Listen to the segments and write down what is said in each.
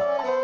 Bye.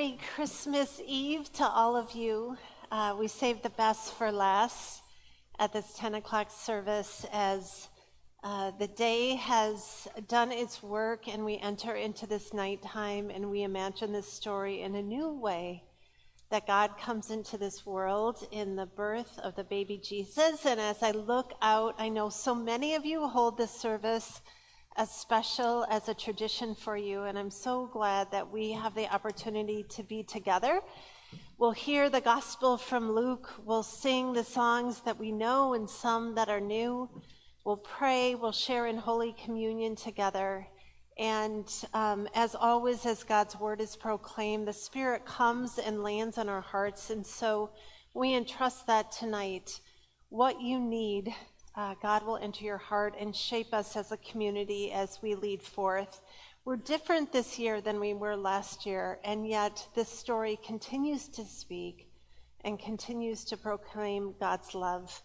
Merry Christmas Eve to all of you. Uh, we saved the best for last at this 10 o'clock service as Uh, the day has done its work, and we enter into this nighttime and we imagine this story in a new way that God comes into this world in the birth of the baby Jesus. And as I look out, I know so many of you hold this service as special as a tradition for you. And I'm so glad that we have the opportunity to be together. We'll hear the gospel from Luke. We'll sing the songs that we know and some that are new. We'll pray. We'll share in Holy Communion together. And um, as always, as God's word is proclaimed, the Spirit comes and lands on our hearts. And so we entrust that tonight. What you need, uh, God will enter your heart and shape us as a community as we lead forth. We're different this year than we were last year, and yet this story continues to speak and continues to proclaim God's love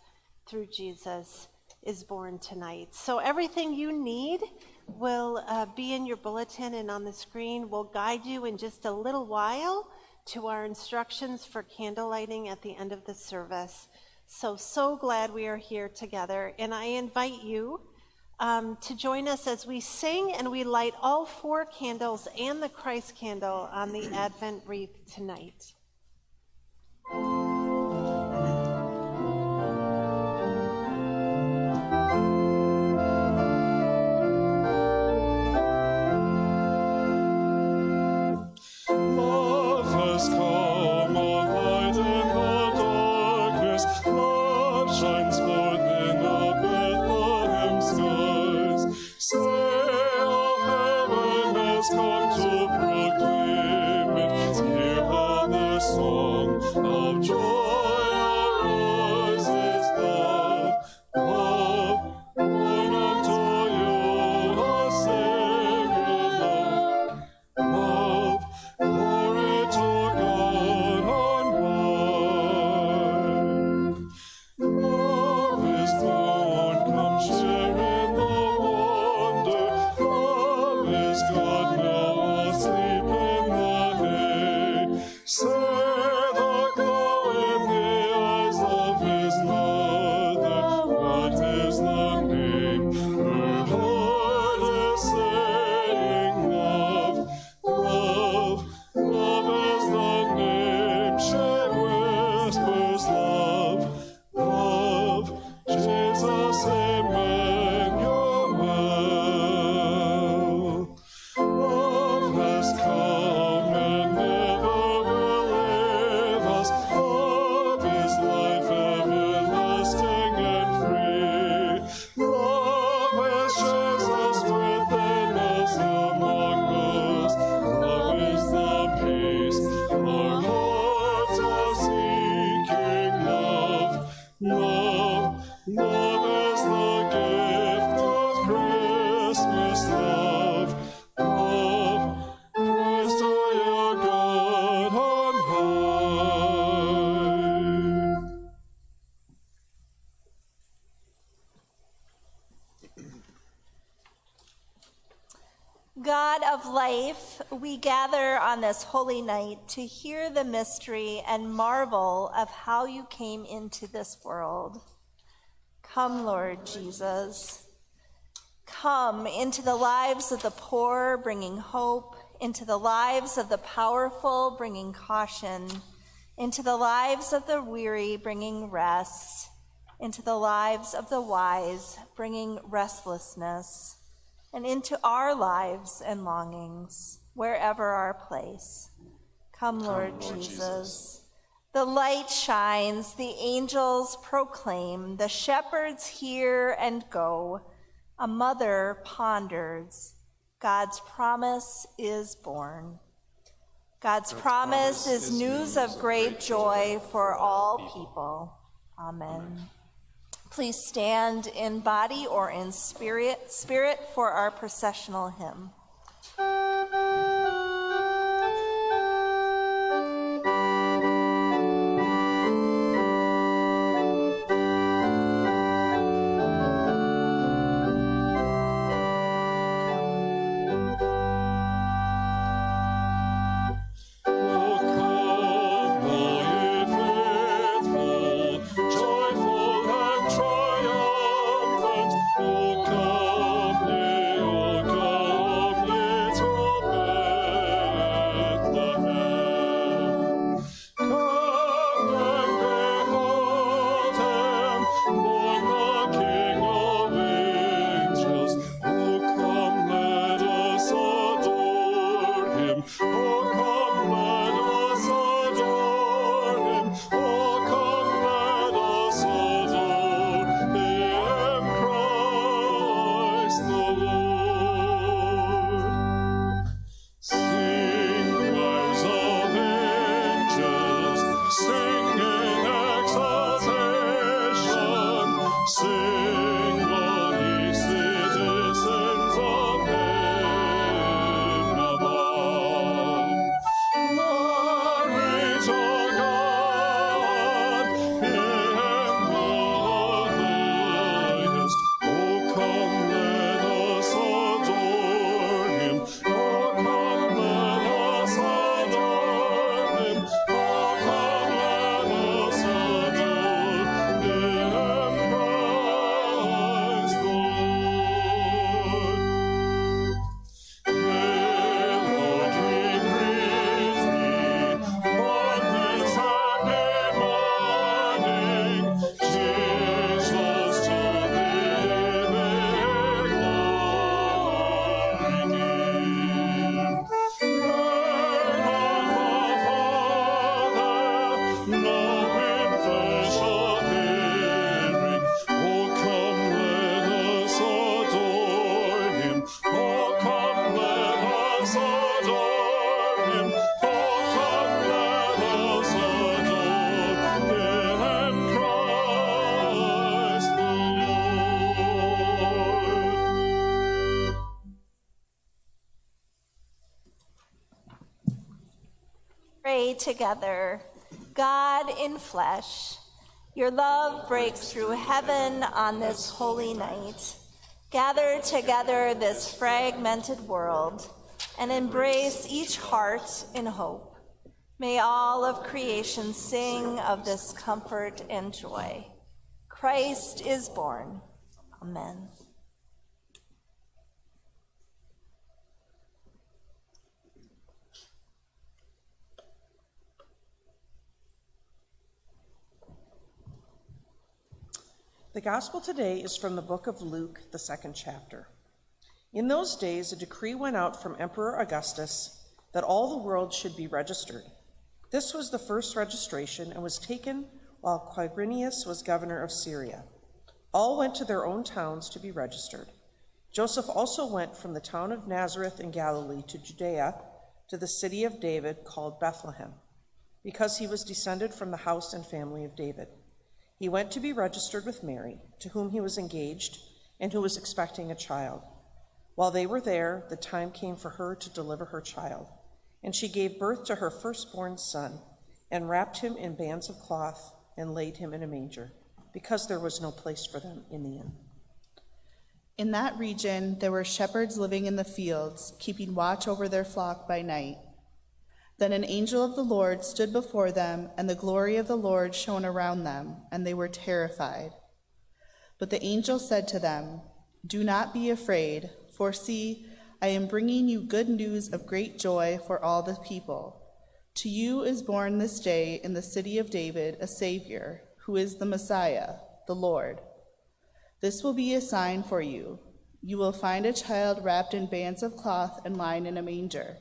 through Jesus is born tonight. So everything you need will uh, be in your bulletin and on the screen. We'll guide you in just a little while to our instructions for candle lighting at the end of the service. So, so glad we are here together. And I invite you um, to join us as we sing and we light all four candles and the Christ candle on the Advent wreath tonight. We gather on this holy night to hear the mystery and marvel of how you came into this world. Come, Lord Jesus. Come into the lives of the poor, bringing hope, into the lives of the powerful, bringing caution, into the lives of the weary, bringing rest, into the lives of the wise, bringing restlessness, and into our lives and longings wherever our place. Come, Lord, Come, Lord Jesus. Jesus. The light shines, the angels proclaim, the shepherds hear and go. A mother ponders, God's promise is born. God's, God's promise, promise is news of great joy for all people. Amen. Please stand in body or in spirit, spirit for our processional hymn. Together, God in flesh. Your love breaks through heaven on this holy night. Gather together this fragmented world and embrace each heart in hope. May all of creation sing of this comfort and joy. Christ is born. Amen. The gospel today is from the book of Luke, the second chapter. In those days, a decree went out from Emperor Augustus that all the world should be registered. This was the first registration and was taken while Quirinius was governor of Syria. All went to their own towns to be registered. Joseph also went from the town of Nazareth in Galilee to Judea to the city of David called Bethlehem, because he was descended from the house and family of David. He went to be registered with Mary, to whom he was engaged and who was expecting a child. While they were there, the time came for her to deliver her child. And she gave birth to her firstborn son, and wrapped him in bands of cloth, and laid him in a manger, because there was no place for them in the inn. In that region, there were shepherds living in the fields, keeping watch over their flock by night. Then an angel of the Lord stood before them, and the glory of the Lord shone around them, and they were terrified. But the angel said to them, Do not be afraid, for see, I am bringing you good news of great joy for all the people. To you is born this day in the city of David a Savior, who is the Messiah, the Lord. This will be a sign for you. You will find a child wrapped in bands of cloth and lying in a manger.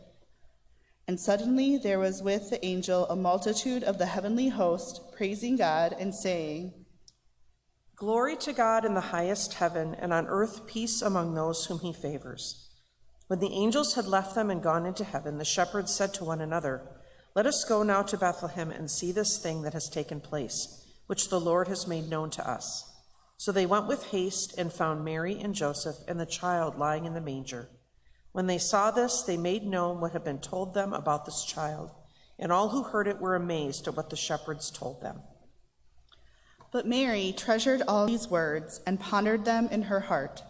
And suddenly there was with the angel a multitude of the heavenly host, praising God and saying, Glory to God in the highest heaven, and on earth peace among those whom he favors. When the angels had left them and gone into heaven, the shepherds said to one another, Let us go now to Bethlehem and see this thing that has taken place, which the Lord has made known to us. So they went with haste and found Mary and Joseph and the child lying in the manger. When they saw this, they made known what had been told them about this child, and all who heard it were amazed at what the shepherds told them. But Mary treasured all these words and pondered them in her heart.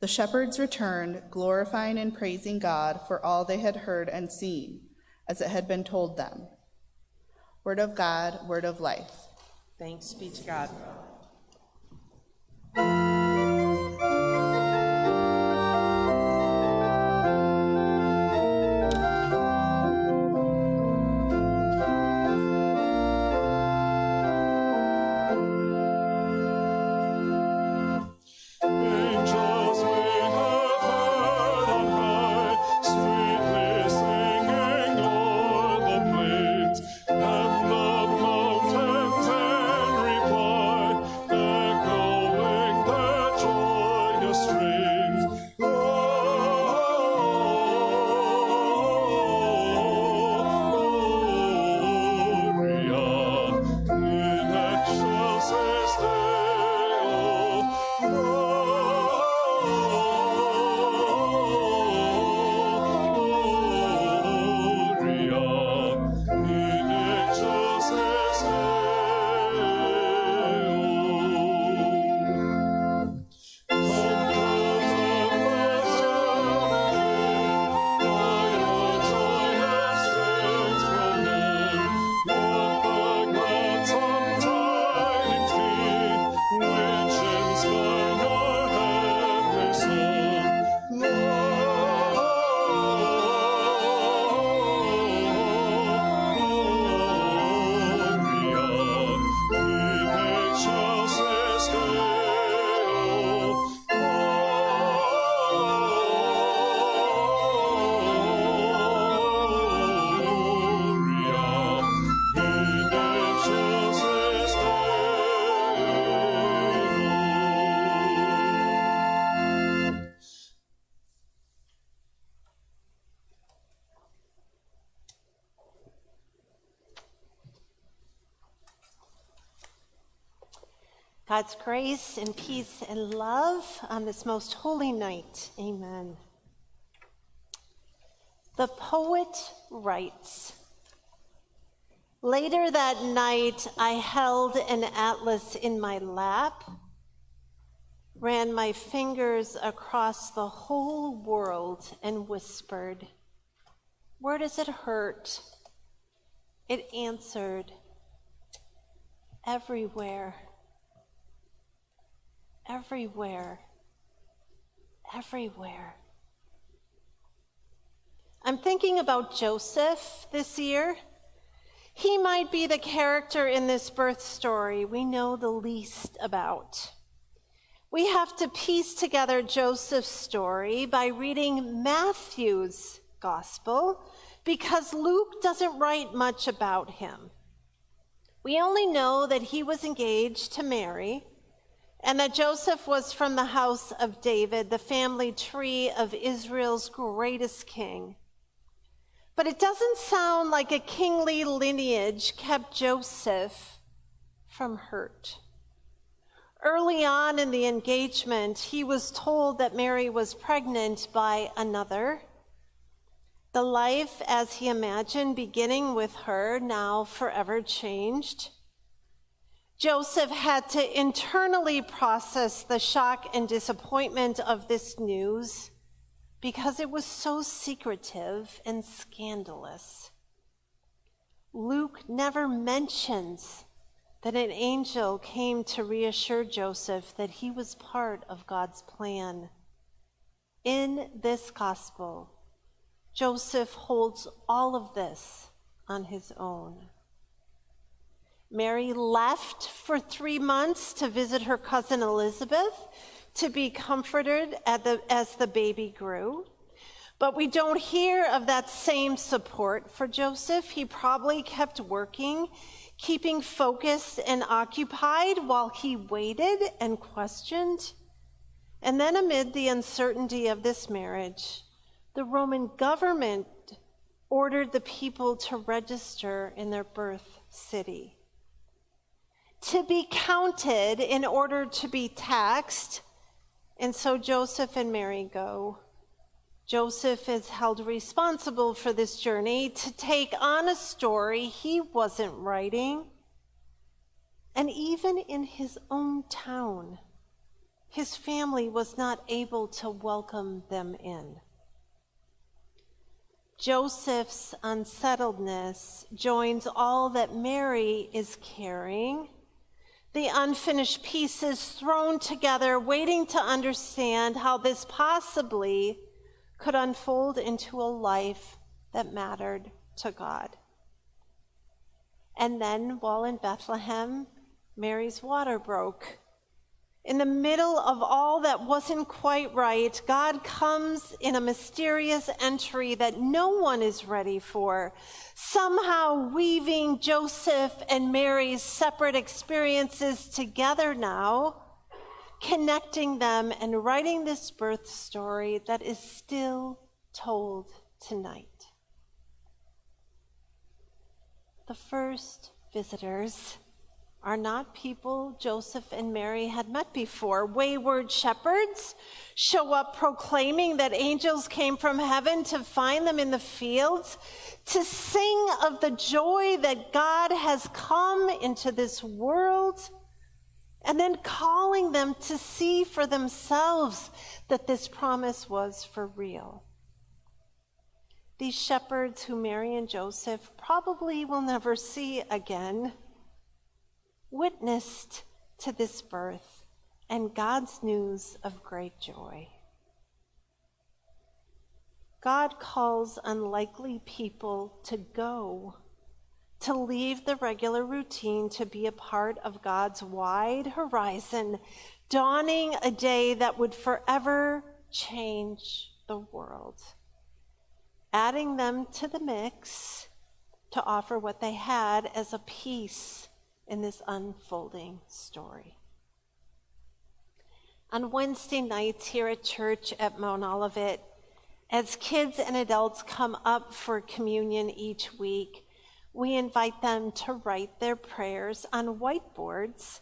The shepherds returned, glorifying and praising God for all they had heard and seen, as it had been told them. Word of God, word of life. Thanks be to God. God's grace and peace and love on this most holy night. Amen. The poet writes Later that night, I held an atlas in my lap, ran my fingers across the whole world, and whispered, Where does it hurt? It answered, Everywhere. Everywhere. Everywhere. I'm thinking about Joseph this year. He might be the character in this birth story we know the least about. We have to piece together Joseph's story by reading Matthew's gospel because Luke doesn't write much about him. We only know that he was engaged to Mary and that Joseph was from the house of David, the family tree of Israel's greatest king. But it doesn't sound like a kingly lineage kept Joseph from hurt. Early on in the engagement, he was told that Mary was pregnant by another. The life, as he imagined, beginning with her, now forever changed. Joseph had to internally process the shock and disappointment of this news because it was so secretive and scandalous. Luke never mentions that an angel came to reassure Joseph that he was part of God's plan. In this gospel, Joseph holds all of this on his own. Mary left for three months to visit her cousin Elizabeth to be comforted the, as the baby grew. But we don't hear of that same support for Joseph. He probably kept working, keeping focused and occupied while he waited and questioned. And then, amid the uncertainty of this marriage, the Roman government ordered the people to register in their birth city. To be counted in order to be taxed and so Joseph and Mary go. Joseph is held responsible for this journey to take on a story he wasn't writing. And even in his own town, his family was not able to welcome them in. Joseph's unsettledness joins all that Mary is carrying the unfinished pieces thrown together, waiting to understand how this possibly could unfold into a life that mattered to God. And then, while in Bethlehem, Mary's water broke. In the middle of all that wasn't quite right, God comes in a mysterious entry that no one is ready for, somehow weaving Joseph and Mary's separate experiences together now, connecting them and writing this birth story that is still told tonight. The first visitors are not people Joseph and Mary had met before. Wayward shepherds show up proclaiming that angels came from heaven to find them in the fields, to sing of the joy that God has come into this world, and then calling them to see for themselves that this promise was for real. These shepherds who Mary and Joseph probably will never see again witnessed to this birth and God's news of great joy. God calls unlikely people to go, to leave the regular routine, to be a part of God's wide horizon, dawning a day that would forever change the world. Adding them to the mix to offer what they had as a piece in this unfolding story. On Wednesday nights here at church at Mount Olivet, as kids and adults come up for communion each week, we invite them to write their prayers on whiteboards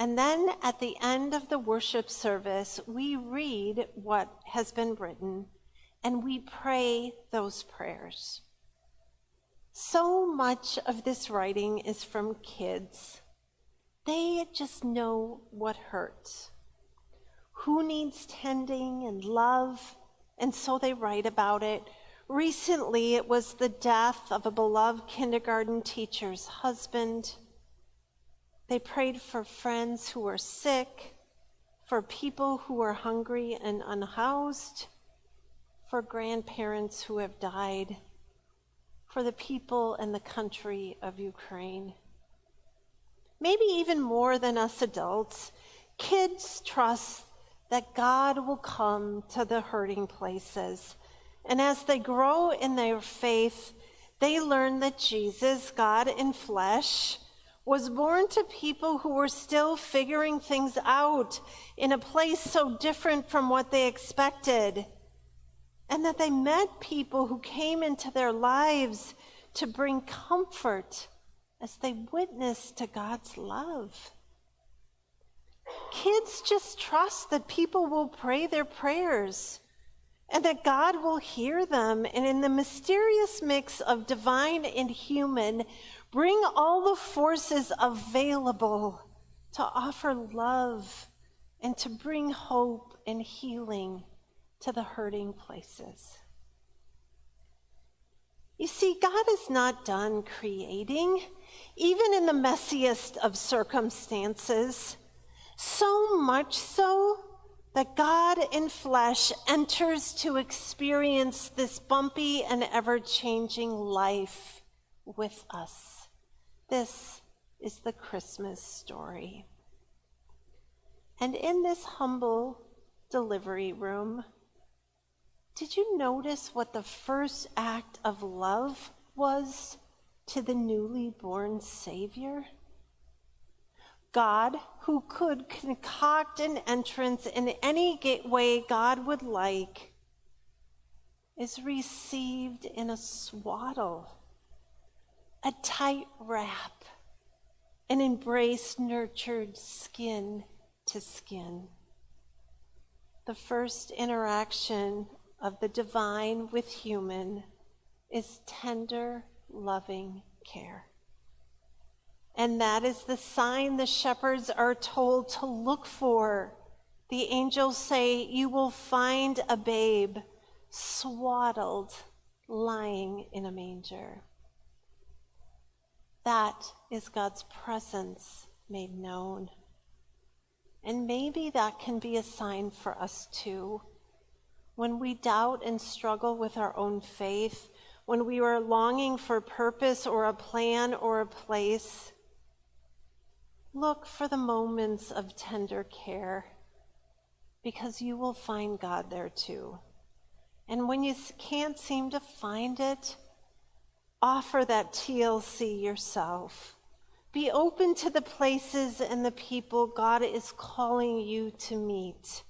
And then at the end of the worship service, we read what has been written and we pray those prayers. So much of this writing is from kids. They just know what hurts, who needs tending and love, and so they write about it. Recently, it was the death of a beloved kindergarten teacher's husband. They prayed for friends who were sick, for people who were hungry and unhoused, for grandparents who have died, for the people and the country of Ukraine. Maybe even more than us adults, kids trust that God will come to the hurting places. And as they grow in their faith, they learn that Jesus, God in flesh, was born to people who were still figuring things out in a place so different from what they expected. And that they met people who came into their lives to bring comfort as they witnessed to God's love. Kids just trust that people will pray their prayers and that God will hear them. And in the mysterious mix of divine and human, Bring all the forces available to offer love and to bring hope and healing to the hurting places. You see, God is not done creating, even in the messiest of circumstances, so much so that God in flesh enters to experience this bumpy and ever changing life with us. This is the Christmas story. And in this humble delivery room, did you notice what the first act of love was to the newly born Savior? God, who could concoct an entrance in any way God would like, is received in a swaddle a tight wrap, an embrace nurtured skin to skin. The first interaction of the divine with human is tender, loving care. And that is the sign the shepherds are told to look for. The angels say, You will find a babe swaddled, lying in a manger. That is God's presence made known. And maybe that can be a sign for us too. When we doubt and struggle with our own faith, when we are longing for purpose or a plan or a place, look for the moments of tender care because you will find God there too. And when you can't seem to find it, offer that TLC yourself. Be open to the places and the people God is calling you to meet.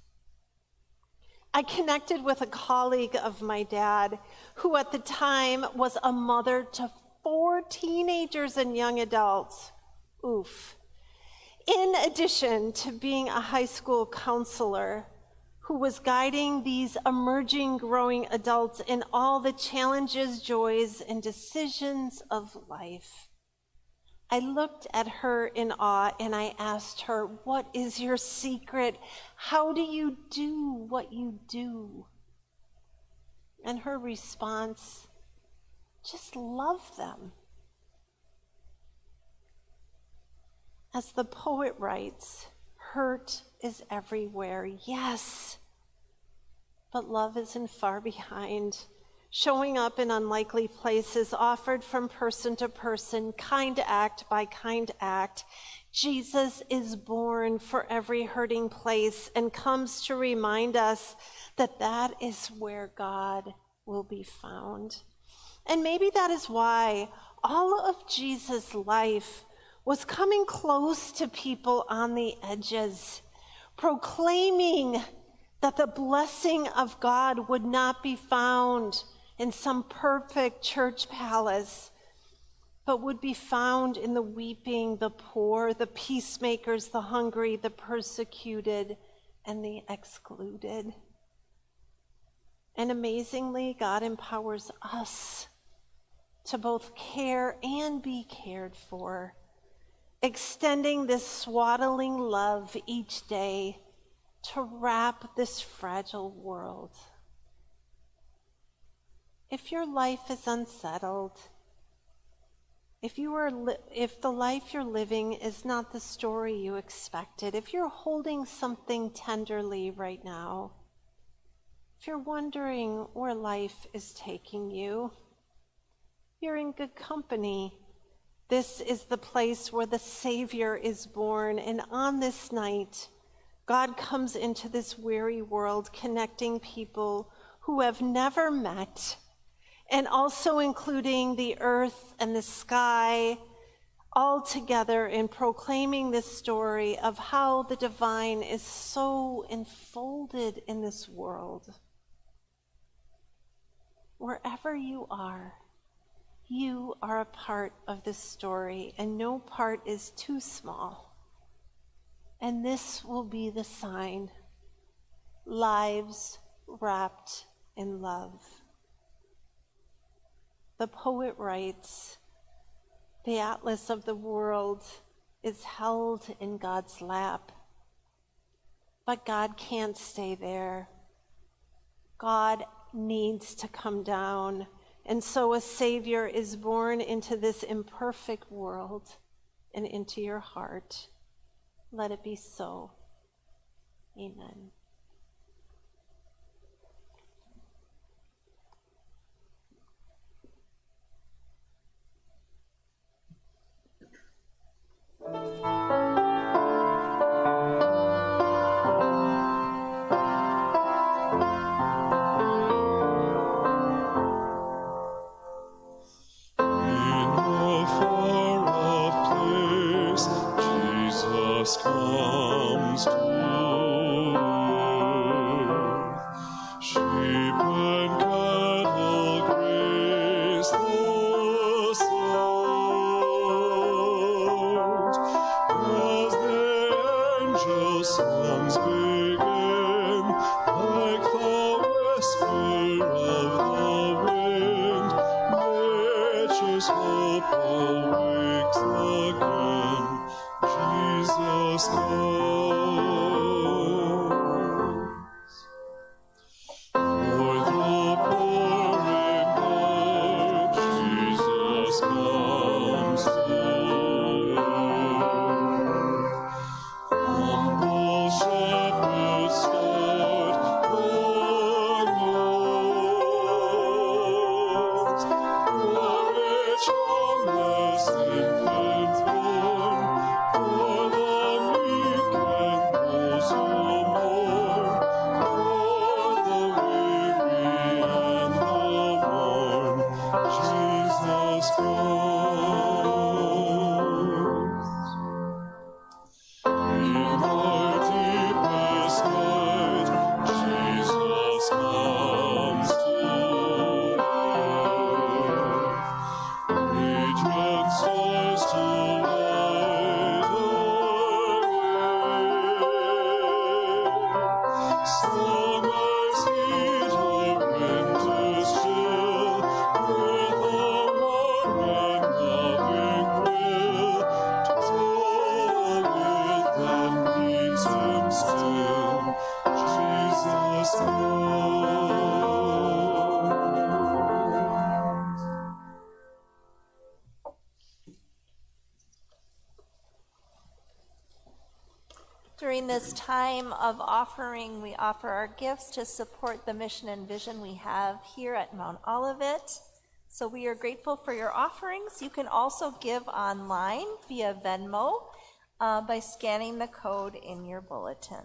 I connected with a colleague of my dad who at the time was a mother to four teenagers and young adults. Oof. In addition to being a high school counselor, who was guiding these emerging, growing adults in all the challenges, joys, and decisions of life. I looked at her in awe and I asked her, What is your secret? How do you do what you do? And her response, just love them. As the poet writes, hurt is everywhere, yes, but love isn't far behind. Showing up in unlikely places, offered from person to person, kind act by kind act. Jesus is born for every hurting place and comes to remind us that that is where God will be found. And maybe that is why all of Jesus' life was coming close to people on the edges, proclaiming that the blessing of God would not be found in some perfect church palace, but would be found in the weeping, the poor, the peacemakers, the hungry, the persecuted, and the excluded. And amazingly, God empowers us to both care and be cared for, extending this swaddling love each day to wrap this fragile world. If your life is unsettled, if you are if the life you're living is not the story you expected, if you're holding something tenderly right now, if you're wondering where life is taking you, you're in good company. This is the place where the Savior is born, and on this night, God comes into this weary world, connecting people who have never met, and also including the earth and the sky, all together in proclaiming this story of how the divine is so enfolded in this world. Wherever you are, you are a part of this story, and no part is too small. And this will be the sign lives wrapped in love. The poet writes The atlas of the world is held in God's lap, but God can't stay there. God needs to come down. And so a Savior is born into this imperfect world and into your heart. Let it be so. Amen. In of offering, we offer our gifts to support the mission and vision we have here at Mount Olivet. So we are grateful for your offerings. You can also give online via Venmo uh, by scanning the code in your bulletin.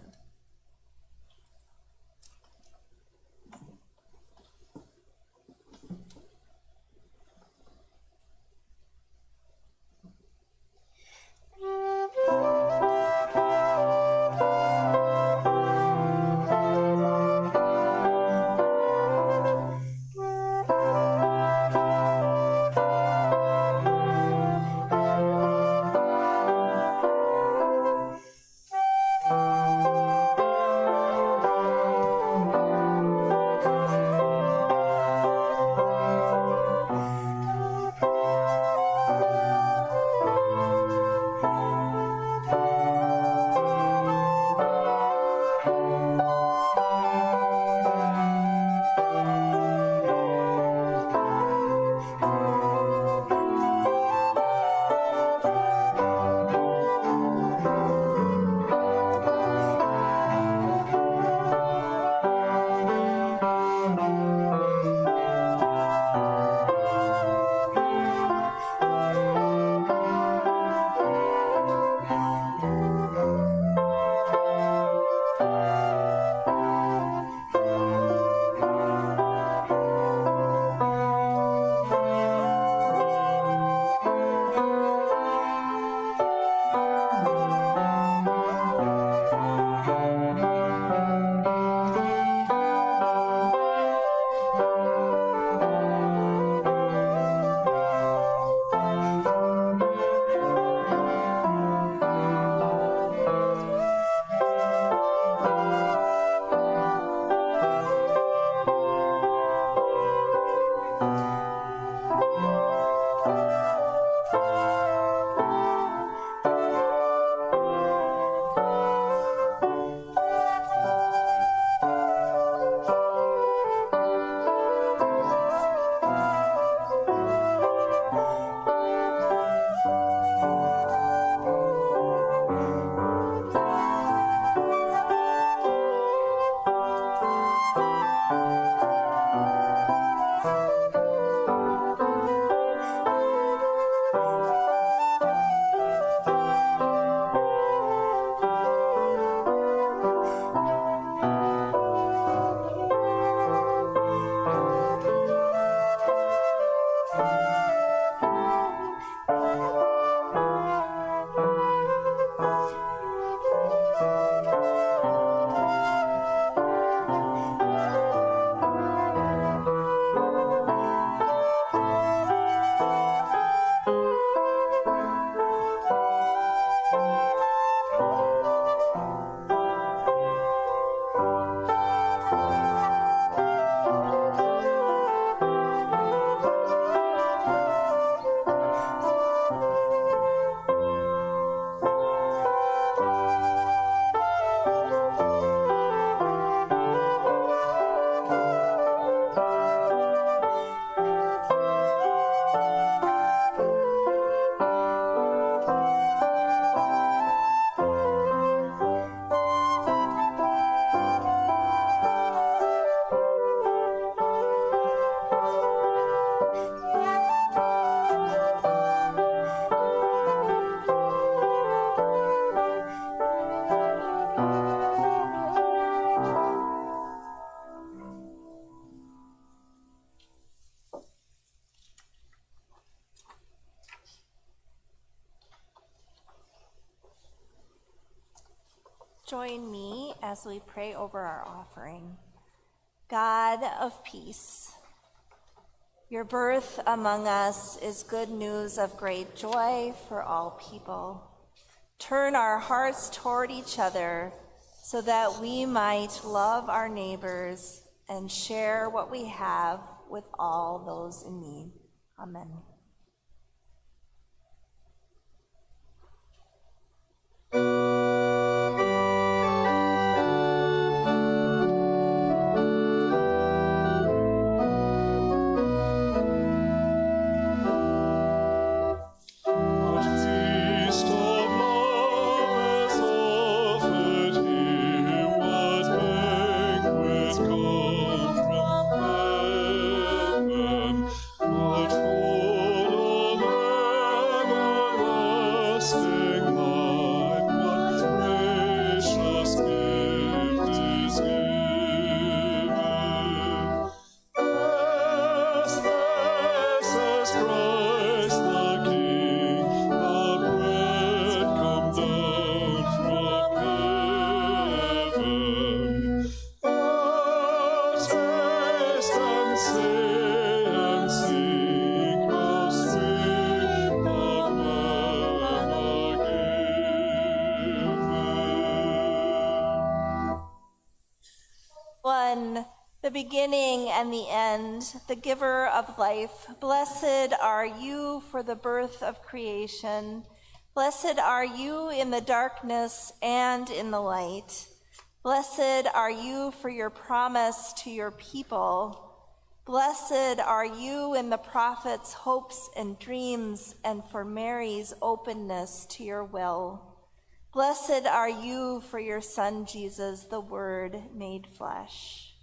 As we pray over our offering. God of peace, your birth among us is good news of great joy for all people. Turn our hearts toward each other so that we might love our neighbors and share what we have with all those in need. Amen. Beginning and the end, the giver of life. Blessed are you for the birth of creation. Blessed are you in the darkness and in the light. Blessed are you for your promise to your people. Blessed are you in the prophet's hopes and dreams, and for Mary's openness to your will. Blessed are you for your Son, Jesus, the Word made flesh.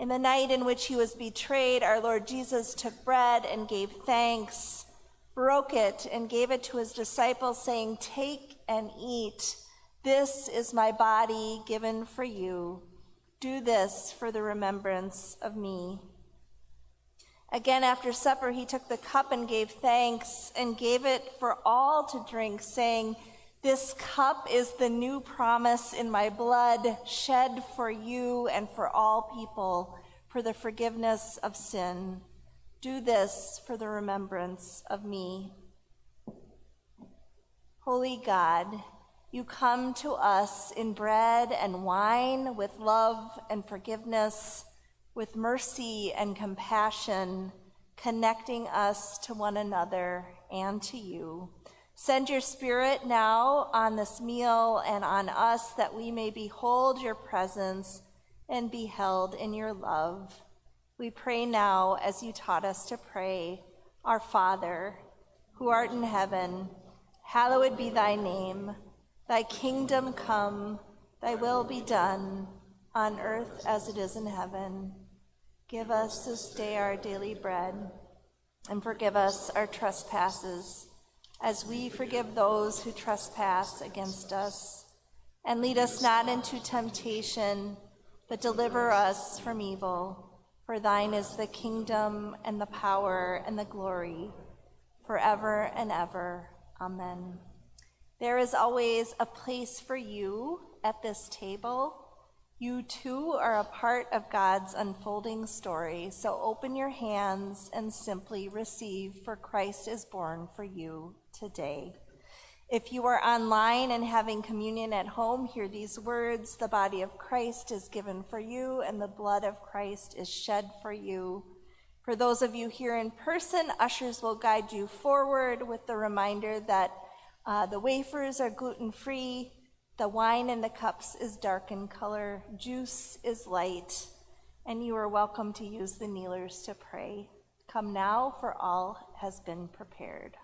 In the night in which he was betrayed, our Lord Jesus took bread and gave thanks, broke it, and gave it to his disciples, saying, Take and eat. This is my body given for you. Do this for the remembrance of me. Again, after supper, he took the cup and gave thanks and gave it for all to drink, saying, This cup is the new promise in my blood, shed for you and for all people for the forgiveness of sin. Do this for the remembrance of me. Holy God, you come to us in bread and wine with love and forgiveness, with mercy and compassion, connecting us to one another and to you. Send your spirit now on this meal and on us that we may behold your presence and be held in your love. We pray now as you taught us to pray, Our Father, who art in heaven, hallowed be thy name. Thy kingdom come, thy will be done, on earth as it is in heaven. Give us this day our daily bread, and forgive us our trespasses, as we forgive those who trespass against us. And lead us not into temptation, but deliver us from evil. For thine is the kingdom, and the power, and the glory, forever and ever. Amen. There is always a place for you at this table. You too are a part of God's unfolding story, so open your hands and simply receive, for Christ is born for you today. If you are online and having communion at home, hear these words The body of Christ is given for you, and the blood of Christ is shed for you. For those of you here in person, ushers will guide you forward with the reminder that uh, the wafers are gluten free, the wine in the cups is dark in color, juice is light, and you are welcome to use the kneelers to pray. Come now, for all has been prepared.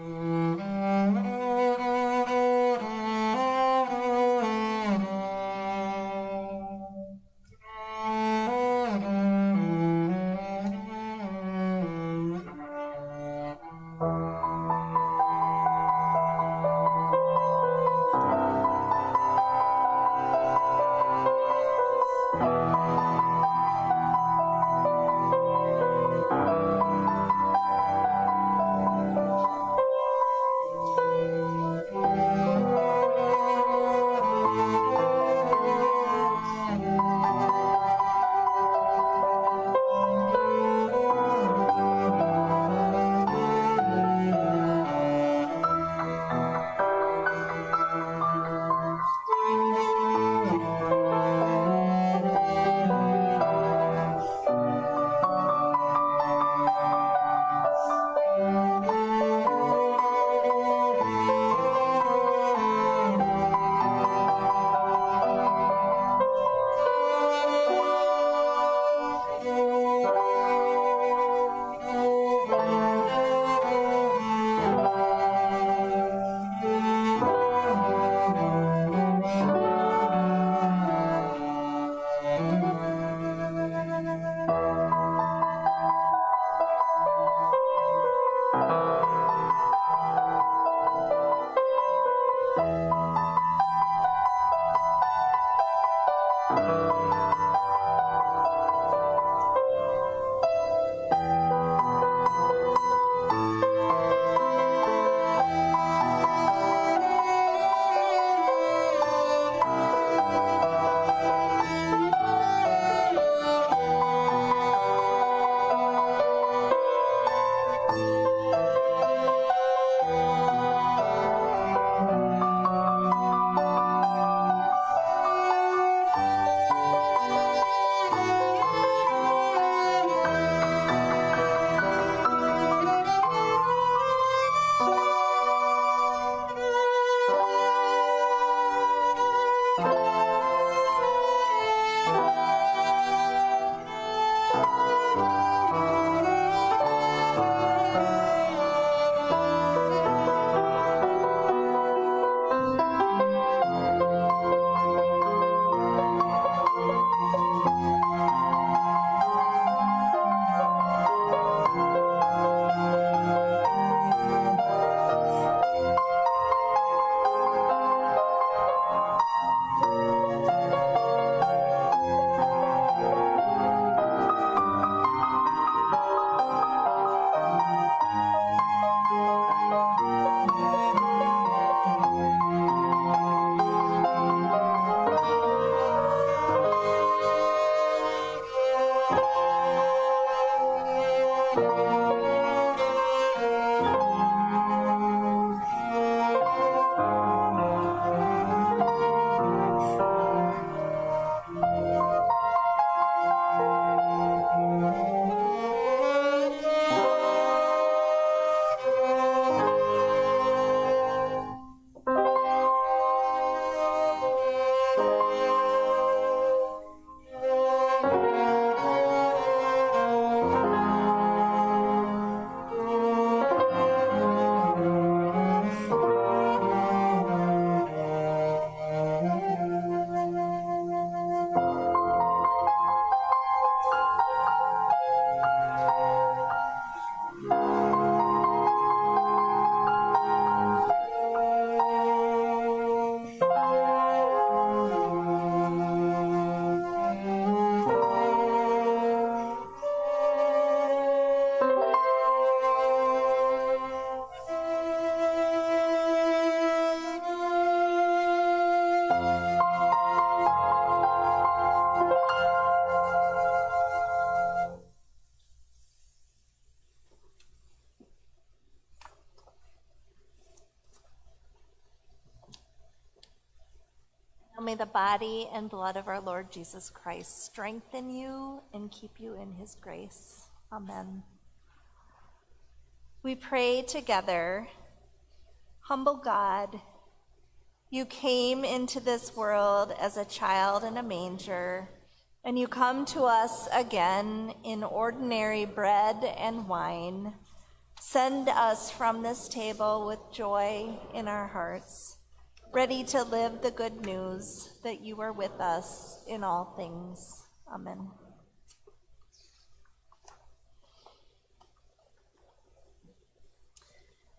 うん Now May the body and blood of our Lord Jesus Christ strengthen you and keep you in his grace. Amen. We pray together, humble God, you came into this world as a child in a manger, and you come to us again in ordinary bread and wine. Send us from this table with joy in our hearts, ready to live the good news that you are with us in all things. Amen.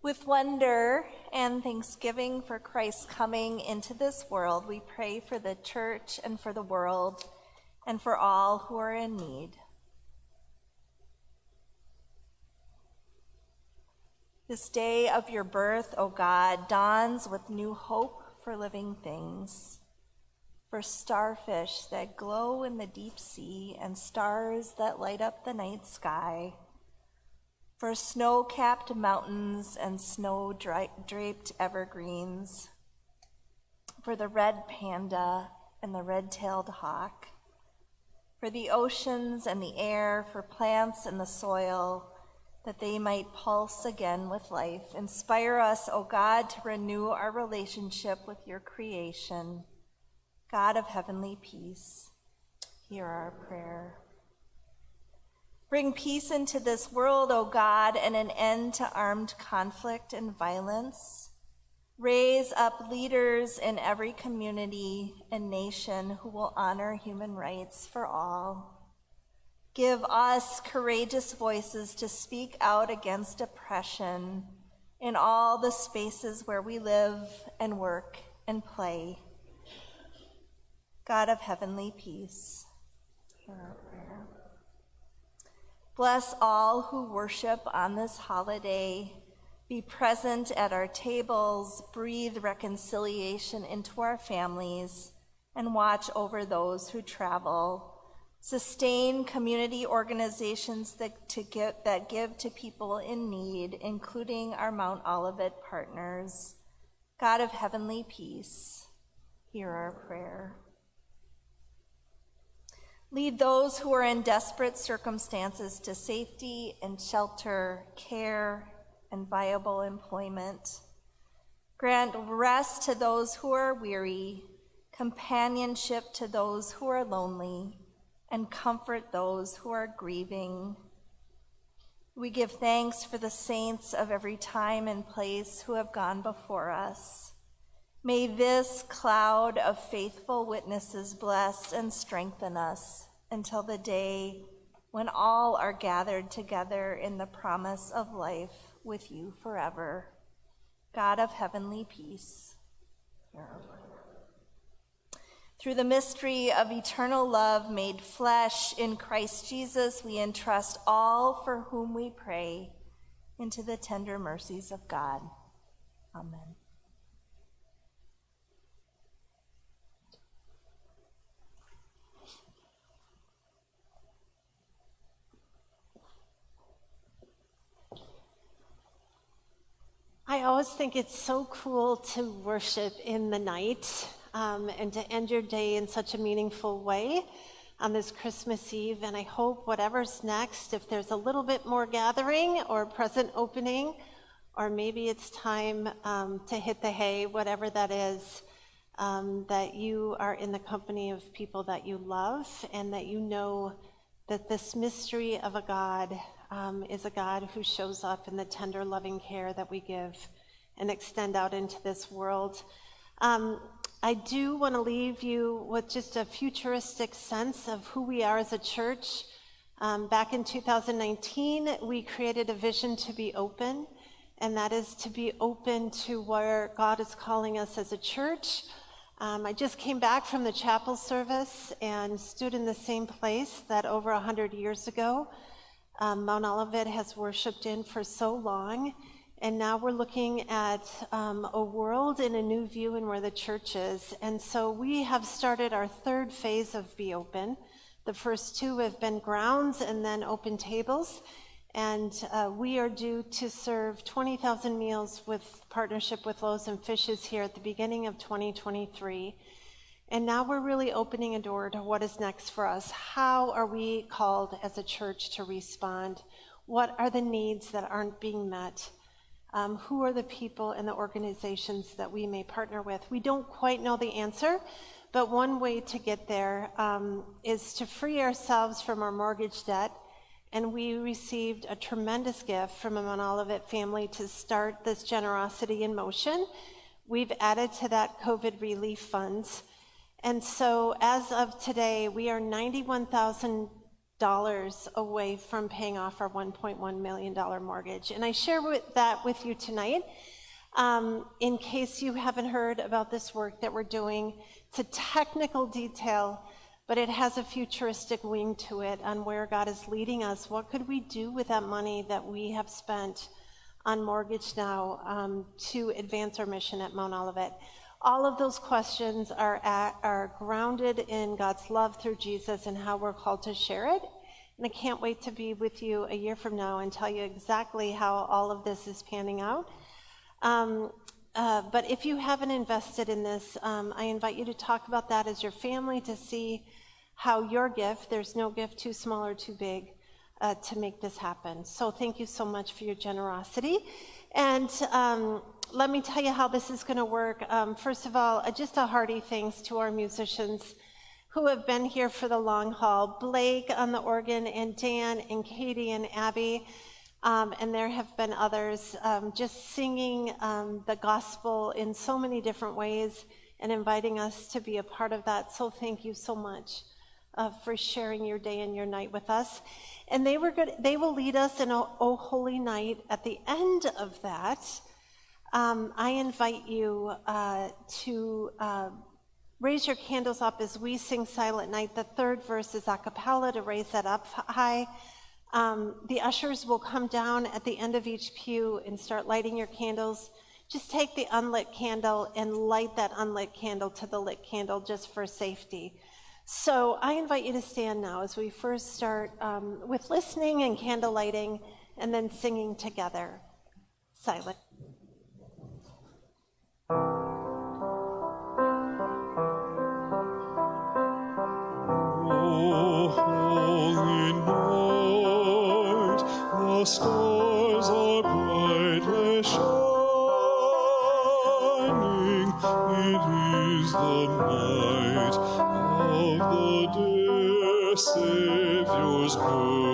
With wonder and thanksgiving for Christ's coming into this world, we pray for the church and for the world and for all who are in need. This day of your birth, O God, dawns with new hope for living things, for starfish that glow in the deep sea and stars that light up the night sky, for snow capped mountains and snow draped evergreens, for the red panda and the red tailed hawk, for the oceans and the air, for plants and the soil that they might pulse again with life. Inspire us, O God, to renew our relationship with your creation. God of heavenly peace, hear our prayer. Bring peace into this world, O God, and an end to armed conflict and violence. Raise up leaders in every community and nation who will honor human rights for all. Give us courageous voices to speak out against oppression in all the spaces where we live and work and play. God of heavenly peace, hear our prayer. Bless all who worship on this holiday. Be present at our tables, breathe reconciliation into our families, and watch over those who travel sustain community organizations that, to that give to people in need, including our Mount Olivet partners. God of heavenly peace, hear our prayer. Lead those who are in desperate circumstances to safety and shelter, care, and viable employment. Grant rest to those who are weary companionship to those who are lonely, and comfort those who are grieving. We give thanks for the saints of every time and place who have gone before us. May this cloud of faithful witnesses bless and strengthen us until the day when all are gathered together in the promise of life with you forever. God of heavenly peace. Through the mystery of eternal love made flesh in Christ Jesus, we entrust all for whom we pray into the tender mercies of God. Amen. I always think it's so cool to worship in the night um, and to end your day in such a meaningful way on this Christmas Eve. And I hope whatever's next, if there's a little bit more gathering or present opening, or maybe it's time um, to hit the hay, whatever that is, um, that you are in the company of people that you love and that you know that this mystery of a God um, is a God who shows up in the tender, loving care that we give and extend out into this world. I do want to leave you with just a futuristic sense of who we are as a church. Um, back in 2019, we created a vision to be open, and that is to be open to where God is calling us as a church. Um, I just came back from the chapel service and stood in the same place that over 100 years ago um, Mount Olivet has worshiped in for so long. And now we're looking at um, a world in a new view and where the church is. And so we have started our third phase of Be Open. The first two have been grounds and then open tables. And uh, we are due to serve 20,000 meals with partnership with Loaves and Fishes here at the beginning of 2023. And now we're really opening a door to what is next for us. How are we called as a church to respond? What are the needs that aren't being met? Um, who are the people and the organizations that we may partner with? We don't quite know the answer, but one way to get there um, is to free ourselves from our mortgage debt. And we received a tremendous gift from a Mount Olivet family to start this generosity in motion. We've added to that COVID relief funds. And so as of today, we are $91,000 away from paying off our $1.1 million mortgage. And I share with, that with you tonight um, in case you haven't heard about this work that we're doing. It's a technical detail, but it has a futuristic wing to it on where God is leading us. What could we do with that money that we have spent on mortgage now um, to advance our mission at Mount Olivet? All of those questions are, at, are grounded in God's love through Jesus and how we're called to share it. And I can't wait to be with you a year from now and tell you exactly how all of this is panning out. Um, uh, but if you haven't invested in this, um, I invite you to talk about that as your family to see how your gift, there's no gift too small or too big uh, to make this happen. So thank you so much for your generosity. And um, let me tell you how this is going to work. Um, first of all, uh, just a hearty thanks to our musicians who have been here for the long haul Blake on the organ, and Dan, and Katie, and Abby. Um, and there have been others um, just singing um, the gospel in so many different ways and inviting us to be a part of that. So thank you so much uh, for sharing your day and your night with us. And they were good. They will lead us in a "O Holy Night." At the end of that, um, I invite you uh, to uh, raise your candles up as we sing Silent Night. The third verse is a cappella to raise that up high. Um, the ushers will come down at the end of each pew and start lighting your candles. Just take the unlit candle and light that unlit candle to the lit candle just for safety. So I invite you to stand now as we first start um, with listening and candle lighting and then singing together. Silent. O holy night, the stars are brightly shining, It is the night persever os bons.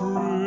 A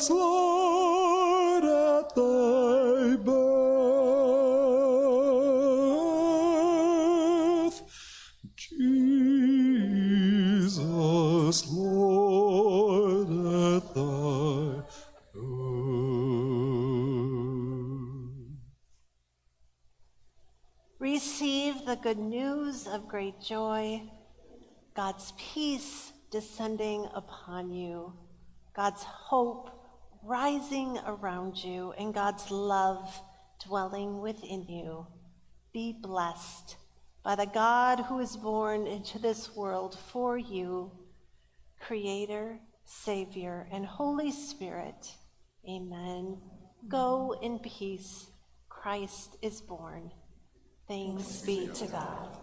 Jesus, Lord, at thy birth, Jesus. Lord, at thy door. Receive the good news of great joy, God's peace descending upon you, God's hope rising around you, and God's love dwelling within you. Be blessed by the God who is born into this world for you, Creator, Savior, and Holy Spirit. Amen. Go in peace. Christ is born. Thanks be to God.